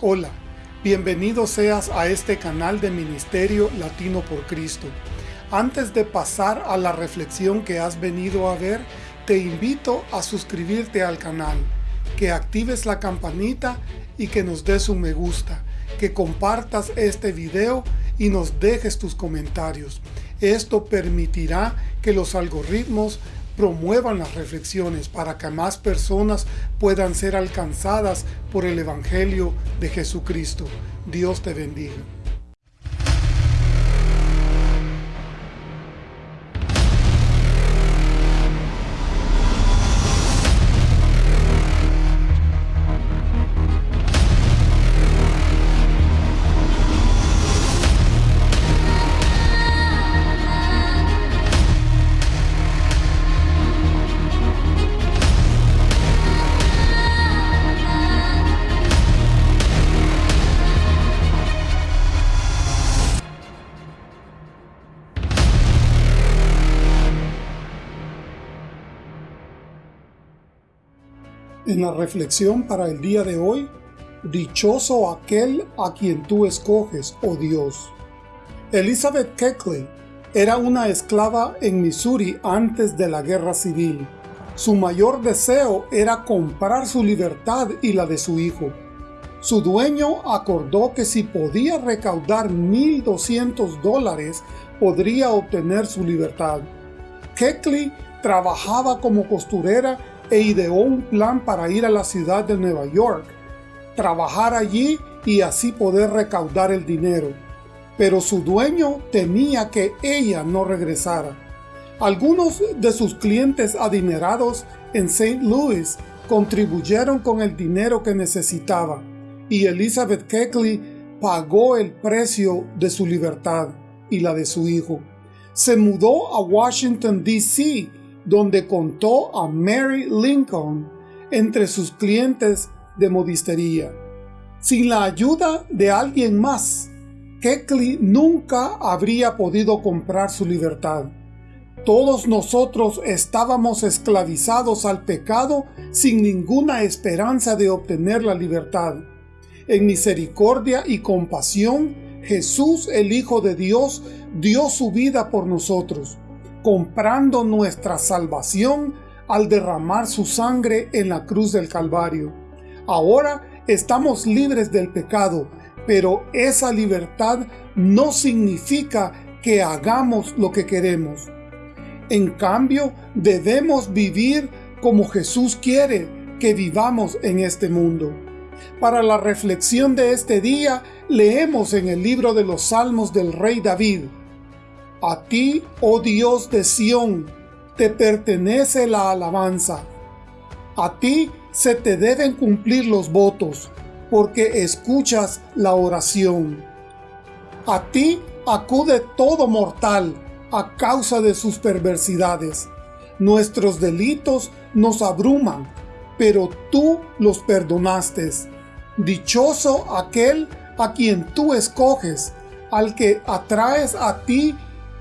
Hola, bienvenido seas a este canal de Ministerio Latino por Cristo. Antes de pasar a la reflexión que has venido a ver, te invito a suscribirte al canal, que actives la campanita y que nos des un me gusta, que compartas este video y nos dejes tus comentarios. Esto permitirá que los algoritmos promuevan las reflexiones para que más personas puedan ser alcanzadas por el Evangelio de Jesucristo. Dios te bendiga. En la reflexión para el día de hoy, Dichoso aquel a quien tú escoges, oh Dios. Elizabeth Keckley era una esclava en Missouri antes de la guerra civil. Su mayor deseo era comprar su libertad y la de su hijo. Su dueño acordó que si podía recaudar 1.200 dólares, podría obtener su libertad. Keckley trabajaba como costurera e ideó un plan para ir a la ciudad de Nueva York, trabajar allí y así poder recaudar el dinero. Pero su dueño temía que ella no regresara. Algunos de sus clientes adinerados en St. Louis contribuyeron con el dinero que necesitaba y Elizabeth Keckley pagó el precio de su libertad y la de su hijo. Se mudó a Washington, D.C donde contó a Mary Lincoln entre sus clientes de modistería. Sin la ayuda de alguien más, Keckley nunca habría podido comprar su libertad. Todos nosotros estábamos esclavizados al pecado sin ninguna esperanza de obtener la libertad. En misericordia y compasión, Jesús el Hijo de Dios dio su vida por nosotros comprando nuestra salvación al derramar su sangre en la cruz del Calvario. Ahora estamos libres del pecado, pero esa libertad no significa que hagamos lo que queremos. En cambio, debemos vivir como Jesús quiere que vivamos en este mundo. Para la reflexión de este día, leemos en el libro de los Salmos del Rey David, a ti, oh Dios de Sión, te pertenece la alabanza. A ti se te deben cumplir los votos, porque escuchas la oración. A ti acude todo mortal a causa de sus perversidades. Nuestros delitos nos abruman, pero tú los perdonaste. Dichoso aquel a quien tú escoges, al que atraes a ti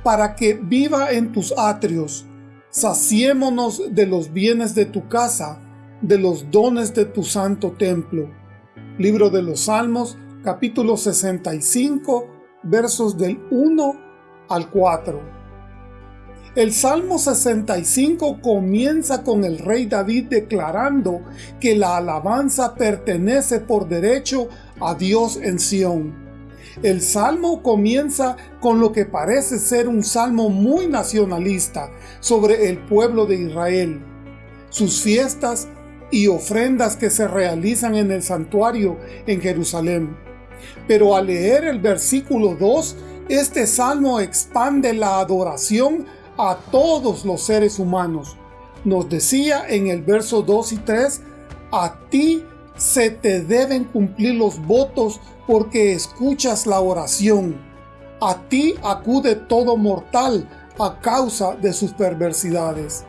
para que viva en tus atrios. Saciémonos de los bienes de tu casa, de los dones de tu santo templo. Libro de los Salmos, capítulo 65, versos del 1 al 4. El Salmo 65 comienza con el rey David declarando que la alabanza pertenece por derecho a Dios en Sión el salmo comienza con lo que parece ser un salmo muy nacionalista sobre el pueblo de Israel, sus fiestas y ofrendas que se realizan en el santuario en Jerusalén. Pero al leer el versículo 2, este salmo expande la adoración a todos los seres humanos. Nos decía en el verso 2 y 3, a ti se te deben cumplir los votos porque escuchas la oración. A ti acude todo mortal a causa de sus perversidades.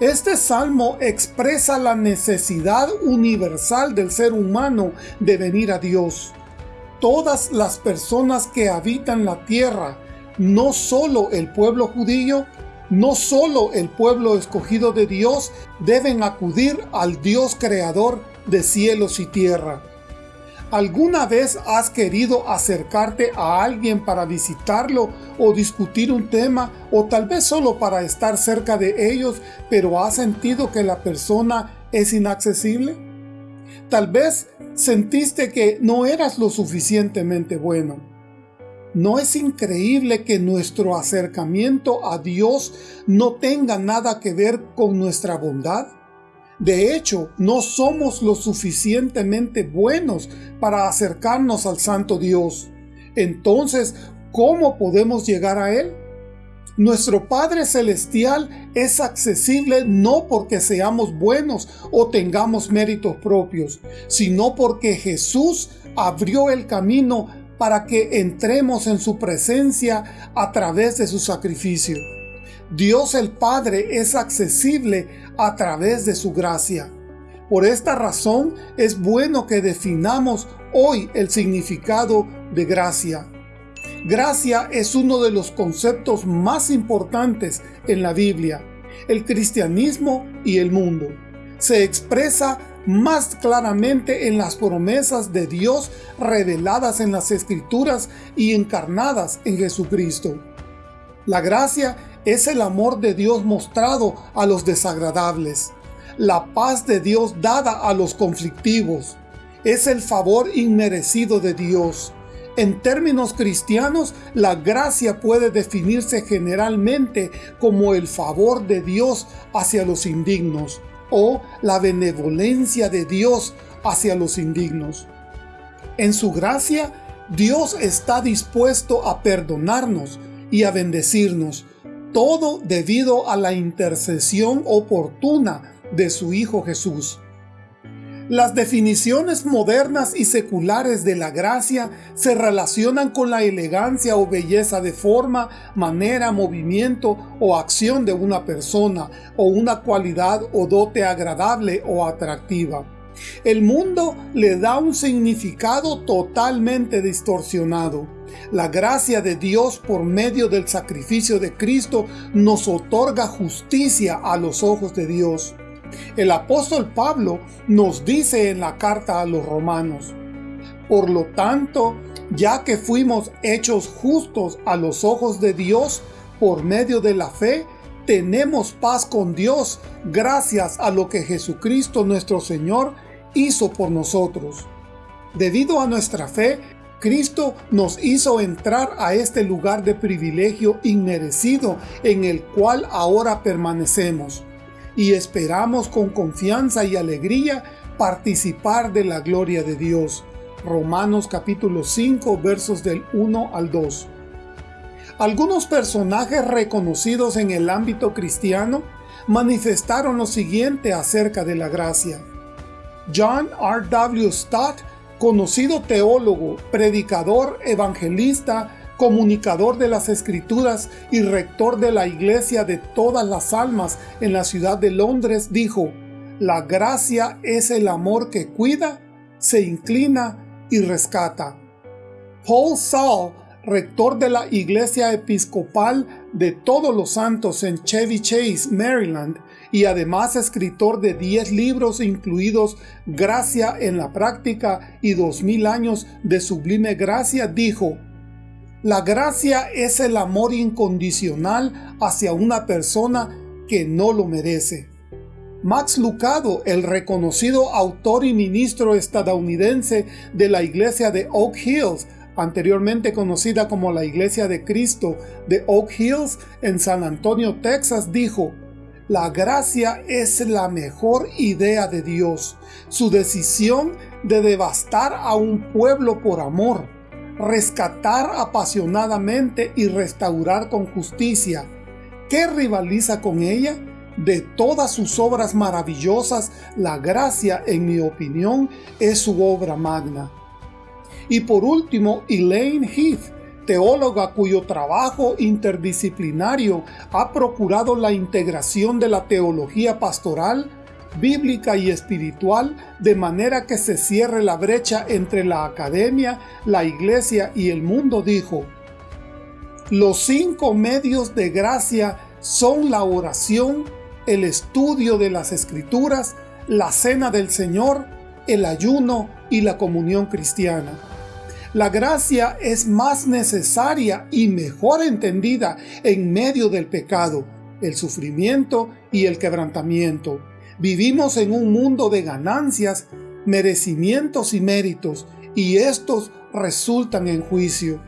Este salmo expresa la necesidad universal del ser humano de venir a Dios. Todas las personas que habitan la tierra, no solo el pueblo judío, no solo el pueblo escogido de Dios, deben acudir al Dios creador de cielos y tierra. ¿Alguna vez has querido acercarte a alguien para visitarlo o discutir un tema o tal vez solo para estar cerca de ellos, pero has sentido que la persona es inaccesible? Tal vez sentiste que no eras lo suficientemente bueno. ¿No es increíble que nuestro acercamiento a Dios no tenga nada que ver con nuestra bondad? De hecho, no somos lo suficientemente buenos para acercarnos al Santo Dios. Entonces, ¿cómo podemos llegar a Él? Nuestro Padre Celestial es accesible no porque seamos buenos o tengamos méritos propios, sino porque Jesús abrió el camino para que entremos en su presencia a través de su sacrificio. Dios el Padre es accesible a través de su gracia. Por esta razón es bueno que definamos hoy el significado de gracia. Gracia es uno de los conceptos más importantes en la Biblia, el cristianismo y el mundo. Se expresa más claramente en las promesas de Dios reveladas en las Escrituras y encarnadas en Jesucristo. La gracia es el amor de Dios mostrado a los desagradables, la paz de Dios dada a los conflictivos, es el favor inmerecido de Dios. En términos cristianos, la gracia puede definirse generalmente como el favor de Dios hacia los indignos o la benevolencia de Dios hacia los indignos. En su gracia, Dios está dispuesto a perdonarnos y a bendecirnos, todo debido a la intercesión oportuna de su Hijo Jesús. Las definiciones modernas y seculares de la gracia se relacionan con la elegancia o belleza de forma, manera, movimiento o acción de una persona, o una cualidad o dote agradable o atractiva. El mundo le da un significado totalmente distorsionado. La gracia de Dios por medio del sacrificio de Cristo nos otorga justicia a los ojos de Dios. El apóstol Pablo nos dice en la carta a los romanos, Por lo tanto, ya que fuimos hechos justos a los ojos de Dios por medio de la fe, tenemos paz con Dios gracias a lo que Jesucristo nuestro Señor hizo por nosotros. Debido a nuestra fe, Cristo nos hizo entrar a este lugar de privilegio inmerecido en el cual ahora permanecemos y esperamos con confianza y alegría participar de la gloria de Dios. Romanos capítulo 5 versos del 1 al 2. Algunos personajes reconocidos en el ámbito cristiano manifestaron lo siguiente acerca de la gracia. John R. W. Stott, conocido teólogo, predicador, evangelista, comunicador de las Escrituras y rector de la Iglesia de todas las almas en la ciudad de Londres, dijo, La gracia es el amor que cuida, se inclina y rescata. Paul Saul, rector de la Iglesia Episcopal de Todos los Santos en Chevy Chase, Maryland, y además escritor de 10 libros incluidos Gracia en la práctica y 2000 años de sublime gracia, dijo, La gracia es el amor incondicional hacia una persona que no lo merece. Max Lucado, el reconocido autor y ministro estadounidense de la iglesia de Oak Hills, anteriormente conocida como la Iglesia de Cristo de Oak Hills en San Antonio, Texas, dijo, la gracia es la mejor idea de Dios. Su decisión de devastar a un pueblo por amor, rescatar apasionadamente y restaurar con justicia. ¿Qué rivaliza con ella? De todas sus obras maravillosas, la gracia, en mi opinión, es su obra magna. Y por último, Elaine Heath, teóloga cuyo trabajo interdisciplinario ha procurado la integración de la teología pastoral, bíblica y espiritual de manera que se cierre la brecha entre la academia, la iglesia y el mundo, dijo, Los cinco medios de gracia son la oración, el estudio de las escrituras, la cena del Señor, el ayuno y la comunión cristiana. La gracia es más necesaria y mejor entendida en medio del pecado, el sufrimiento y el quebrantamiento. Vivimos en un mundo de ganancias, merecimientos y méritos, y estos resultan en juicio.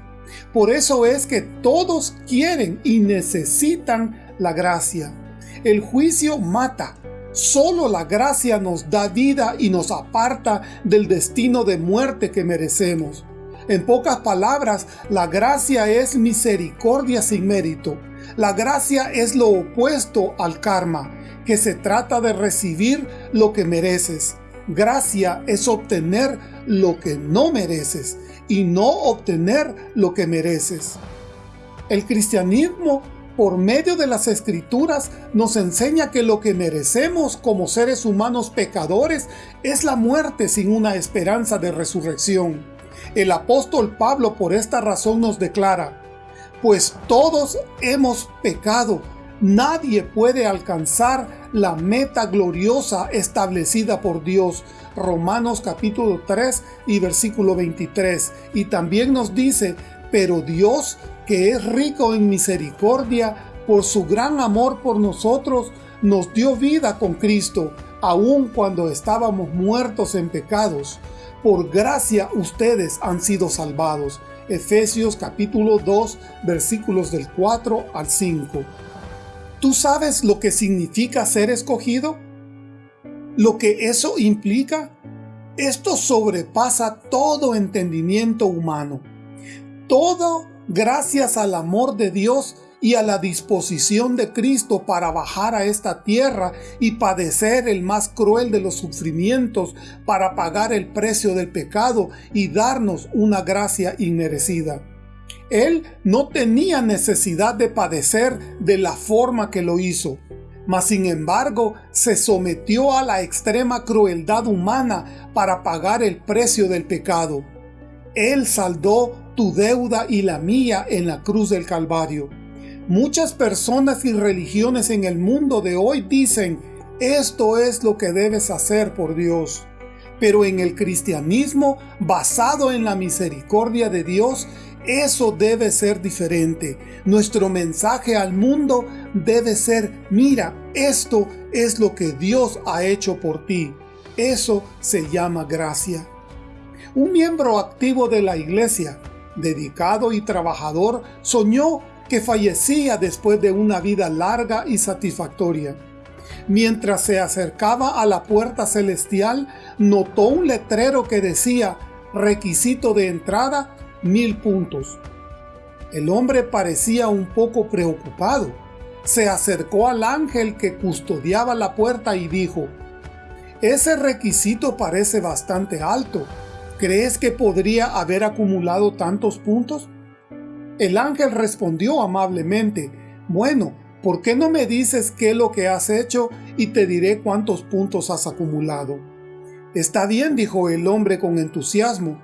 Por eso es que todos quieren y necesitan la gracia. El juicio mata. Solo la gracia nos da vida y nos aparta del destino de muerte que merecemos. En pocas palabras, la gracia es misericordia sin mérito. La gracia es lo opuesto al karma, que se trata de recibir lo que mereces. Gracia es obtener lo que no mereces y no obtener lo que mereces. El cristianismo, por medio de las escrituras, nos enseña que lo que merecemos como seres humanos pecadores es la muerte sin una esperanza de resurrección. El apóstol Pablo por esta razón nos declara, pues todos hemos pecado, nadie puede alcanzar la meta gloriosa establecida por Dios. Romanos capítulo 3 y versículo 23. Y también nos dice, pero Dios, que es rico en misericordia, por su gran amor por nosotros, nos dio vida con Cristo, aun cuando estábamos muertos en pecados. Por gracia ustedes han sido salvados. Efesios capítulo 2 versículos del 4 al 5. ¿Tú sabes lo que significa ser escogido? ¿Lo que eso implica? Esto sobrepasa todo entendimiento humano. Todo gracias al amor de Dios y a la disposición de Cristo para bajar a esta tierra y padecer el más cruel de los sufrimientos para pagar el precio del pecado y darnos una gracia inmerecida. Él no tenía necesidad de padecer de la forma que lo hizo, mas sin embargo se sometió a la extrema crueldad humana para pagar el precio del pecado. Él saldó tu deuda y la mía en la cruz del Calvario. Muchas personas y religiones en el mundo de hoy dicen, esto es lo que debes hacer por Dios. Pero en el cristianismo, basado en la misericordia de Dios, eso debe ser diferente. Nuestro mensaje al mundo debe ser, mira, esto es lo que Dios ha hecho por ti. Eso se llama gracia. Un miembro activo de la iglesia, dedicado y trabajador, soñó que fallecía después de una vida larga y satisfactoria. Mientras se acercaba a la puerta celestial, notó un letrero que decía, requisito de entrada, mil puntos. El hombre parecía un poco preocupado. Se acercó al ángel que custodiaba la puerta y dijo, Ese requisito parece bastante alto. ¿Crees que podría haber acumulado tantos puntos? El ángel respondió amablemente, Bueno, ¿por qué no me dices qué es lo que has hecho y te diré cuántos puntos has acumulado? Está bien, dijo el hombre con entusiasmo.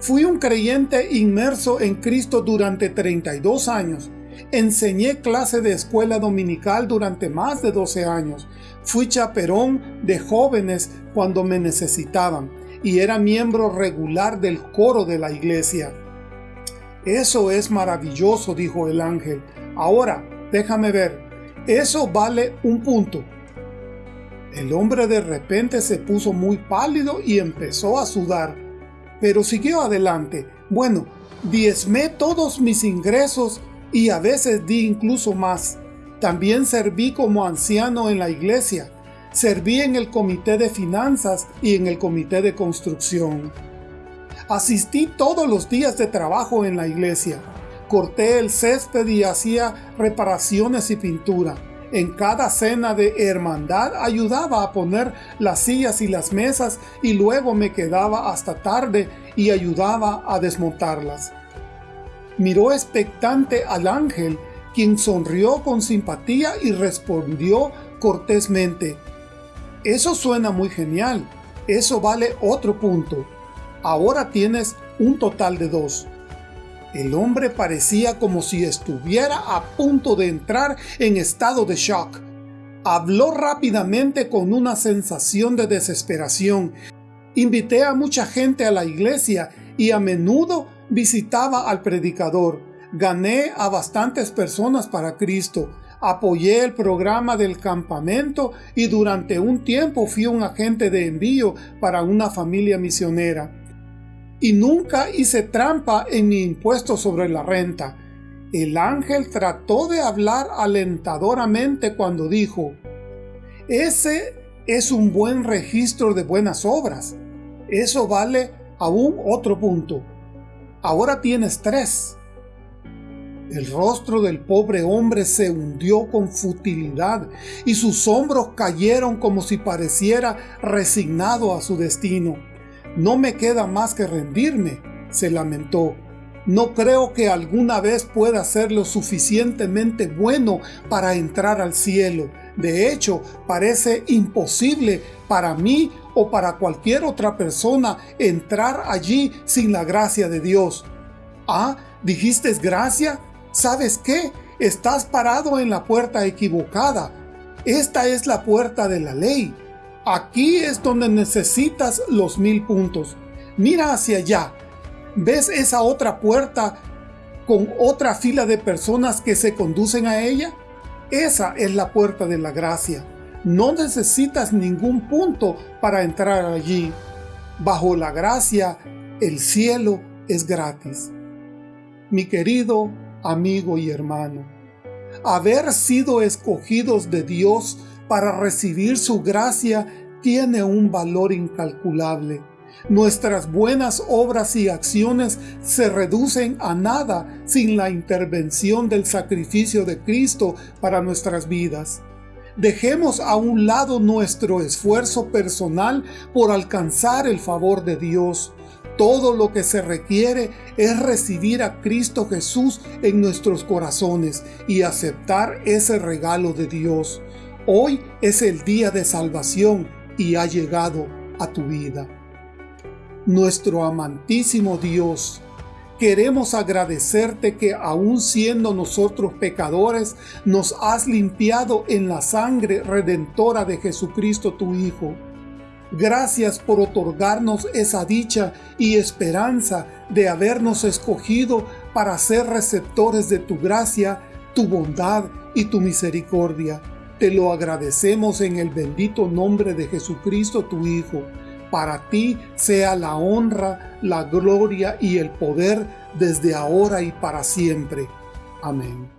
Fui un creyente inmerso en Cristo durante 32 años. Enseñé clase de escuela dominical durante más de 12 años. Fui chaperón de jóvenes cuando me necesitaban y era miembro regular del coro de la iglesia. Eso es maravilloso, dijo el ángel. Ahora, déjame ver. Eso vale un punto. El hombre de repente se puso muy pálido y empezó a sudar pero siguió adelante. Bueno, diezmé todos mis ingresos y a veces di incluso más. También serví como anciano en la iglesia. Serví en el comité de finanzas y en el comité de construcción. Asistí todos los días de trabajo en la iglesia. Corté el césped y hacía reparaciones y pintura. En cada cena de hermandad ayudaba a poner las sillas y las mesas y luego me quedaba hasta tarde y ayudaba a desmontarlas. Miró expectante al ángel, quien sonrió con simpatía y respondió cortésmente, Eso suena muy genial, eso vale otro punto. Ahora tienes un total de dos. El hombre parecía como si estuviera a punto de entrar en estado de shock. Habló rápidamente con una sensación de desesperación Invité a mucha gente a la iglesia y a menudo visitaba al predicador. Gané a bastantes personas para Cristo. Apoyé el programa del campamento y durante un tiempo fui un agente de envío para una familia misionera. Y nunca hice trampa en mi impuesto sobre la renta. El ángel trató de hablar alentadoramente cuando dijo, ese es un buen registro de buenas obras. Eso vale aún otro punto. Ahora tienes tres. El rostro del pobre hombre se hundió con futilidad y sus hombros cayeron como si pareciera resignado a su destino. No me queda más que rendirme, se lamentó. No creo que alguna vez pueda ser lo suficientemente bueno para entrar al cielo. De hecho, parece imposible para mí o para cualquier otra persona entrar allí sin la gracia de Dios. Ah, ¿dijiste gracia? ¿Sabes qué? Estás parado en la puerta equivocada. Esta es la puerta de la ley. Aquí es donde necesitas los mil puntos. Mira hacia allá. ¿Ves esa otra puerta con otra fila de personas que se conducen a ella? Esa es la puerta de la gracia. No necesitas ningún punto para entrar allí. Bajo la gracia, el cielo es gratis. Mi querido amigo y hermano, haber sido escogidos de Dios para recibir su gracia tiene un valor incalculable. Nuestras buenas obras y acciones se reducen a nada sin la intervención del sacrificio de Cristo para nuestras vidas. Dejemos a un lado nuestro esfuerzo personal por alcanzar el favor de Dios. Todo lo que se requiere es recibir a Cristo Jesús en nuestros corazones y aceptar ese regalo de Dios. Hoy es el día de salvación y ha llegado a tu vida. Nuestro amantísimo Dios, Queremos agradecerte que aun siendo nosotros pecadores, nos has limpiado en la sangre redentora de Jesucristo tu Hijo. Gracias por otorgarnos esa dicha y esperanza de habernos escogido para ser receptores de tu gracia, tu bondad y tu misericordia. Te lo agradecemos en el bendito nombre de Jesucristo tu Hijo para ti sea la honra, la gloria y el poder desde ahora y para siempre. Amén.